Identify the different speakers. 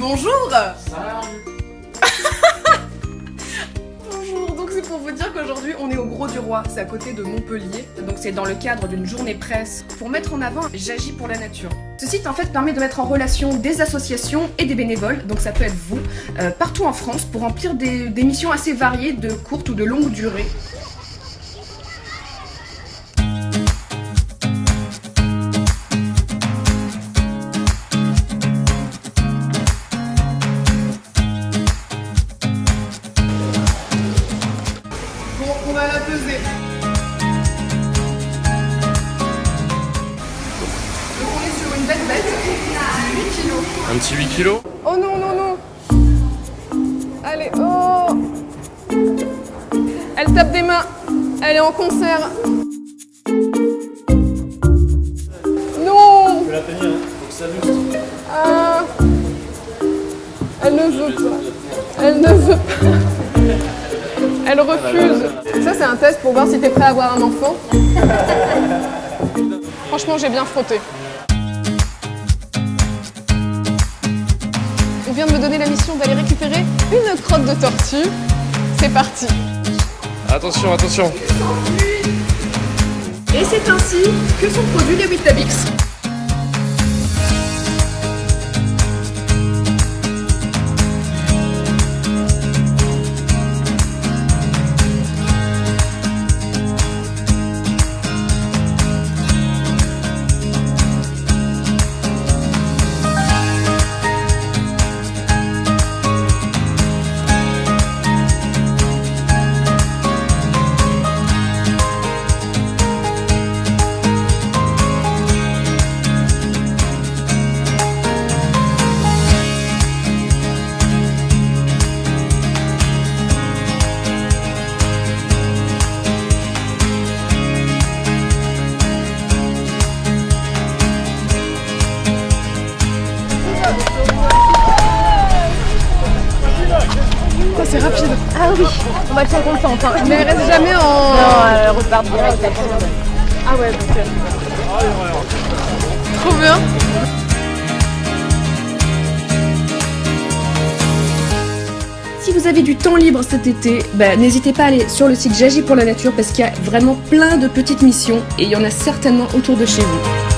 Speaker 1: Bonjour Bonjour, donc c'est pour vous dire qu'aujourd'hui on est au Gros du Roi, c'est à côté de Montpellier, donc c'est dans le cadre d'une journée presse pour mettre en avant J'agis pour la nature. Ce site en fait permet de mettre en relation des associations et des bénévoles, donc ça peut être vous, euh, partout en France pour remplir des, des missions assez variées de courte ou de longue durée. Peser. Donc on est sur une bête bête, 8 kilos.
Speaker 2: Un petit 8 kilos
Speaker 1: Oh non, non, non Allez, oh Elle tape des mains, elle est en concert. Non
Speaker 2: Je vais la tenir, hein. faut que ça.
Speaker 1: Ah. Elle ne veut pas. Elle ne veut pas. Elle refuse. Ça, c'est un test pour voir si t'es prêt à avoir un enfant. Franchement, j'ai bien frotté. On vient de me donner la mission d'aller récupérer une crotte de tortue. C'est parti.
Speaker 2: Attention, attention.
Speaker 1: Et c'est ainsi que sont produits les Weetabix.
Speaker 3: Oui, on va être contente. Hein.
Speaker 1: Mais elle reste jamais en.
Speaker 3: Non, elle repart direct.
Speaker 1: Ah ouais, donc. euh, Trop bien. Si vous avez du temps libre cet été, bah, n'hésitez pas à aller sur le site J'agis pour la nature parce qu'il y a vraiment plein de petites missions et il y en a certainement autour de chez vous.